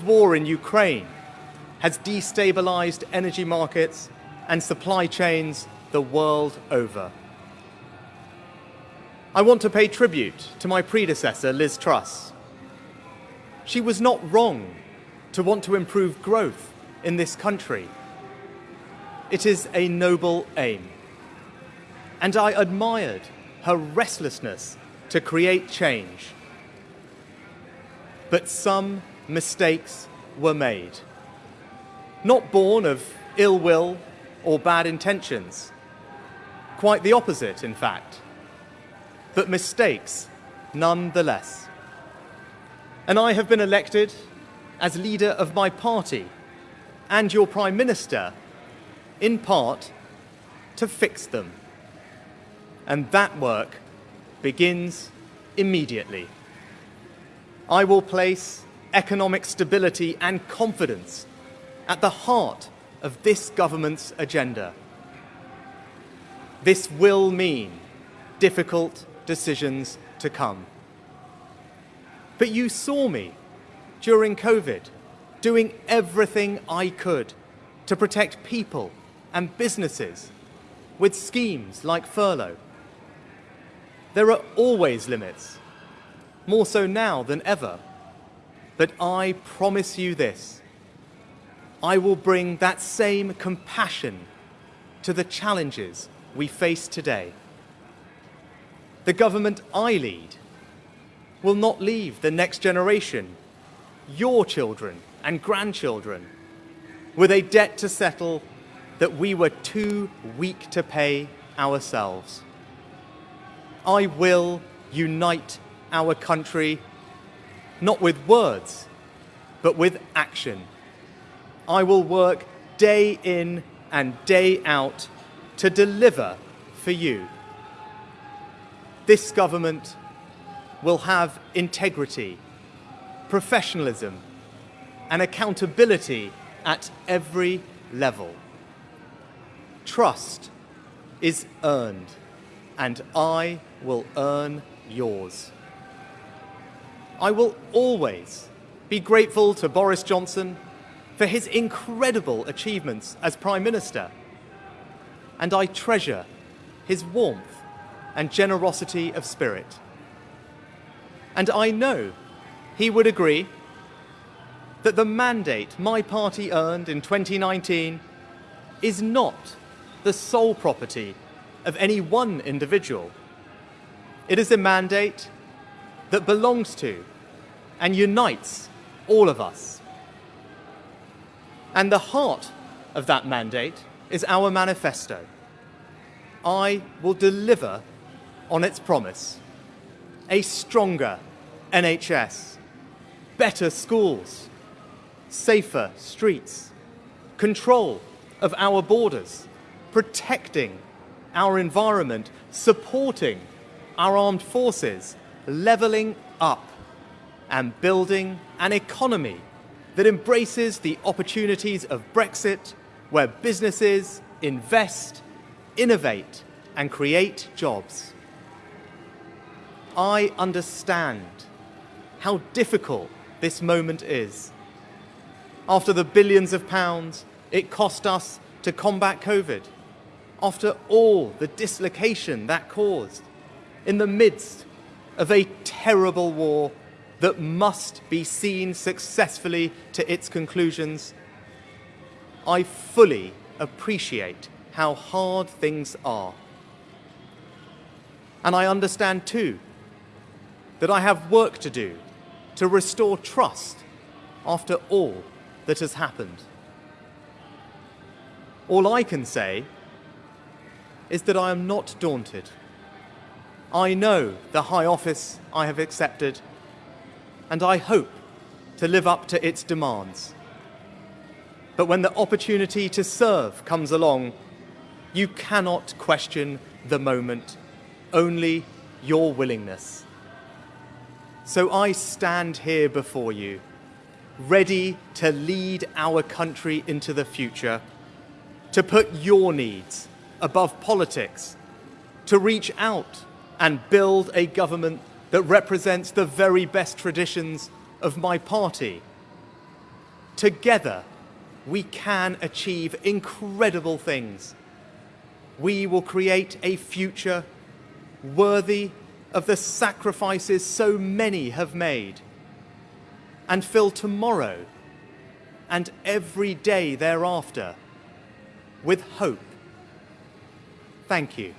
war in Ukraine has destabilized energy markets and supply chains the world over. I want to pay tribute to my predecessor, Liz Truss. She was not wrong to want to improve growth in this country. It is a noble aim. And I admired her restlessness to create change. But some mistakes were made. Not born of ill will or bad intentions. Quite the opposite, in fact. But mistakes nonetheless. And I have been elected as leader of my party and your Prime Minister, in part, to fix them. And that work begins immediately. I will place economic stability and confidence at the heart of this government's agenda. This will mean difficult decisions to come. But you saw me during COVID doing everything I could to protect people and businesses with schemes like furlough. There are always limits, more so now than ever. But I promise you this I will bring that same compassion to the challenges we face today. The government I lead will not leave the next generation, your children and grandchildren, with a debt to settle that we were too weak to pay ourselves. I will unite our country, not with words, but with action. I will work day in and day out to deliver for you. This government will have integrity, professionalism, and accountability at every level. Trust is earned, and I will earn yours. I will always be grateful to Boris Johnson for his incredible achievements as Prime Minister. And I treasure his warmth and generosity of spirit. And I know he would agree that the mandate my party earned in 2019 is not the sole property of any one individual. It is a mandate that belongs to and unites all of us. And the heart of that mandate is our manifesto. I will deliver on its promise. A stronger NHS, better schools, safer streets, control of our borders, protecting our environment, supporting our armed forces, levelling up and building an economy that embraces the opportunities of Brexit, where businesses invest, innovate, and create jobs. I understand how difficult this moment is. After the billions of pounds it cost us to combat COVID, after all the dislocation that caused, in the midst of a terrible war that must be seen successfully to its conclusions, I fully appreciate how hard things are. And I understand too that I have work to do to restore trust after all that has happened. All I can say is that I am not daunted. I know the high office I have accepted and I hope to live up to its demands. But when the opportunity to serve comes along, you cannot question the moment, only your willingness. So I stand here before you, ready to lead our country into the future, to put your needs above politics, to reach out and build a government that represents the very best traditions of my party Together, we can achieve incredible things. We will create a future worthy of the sacrifices so many have made and fill tomorrow and every day thereafter with hope. Thank you.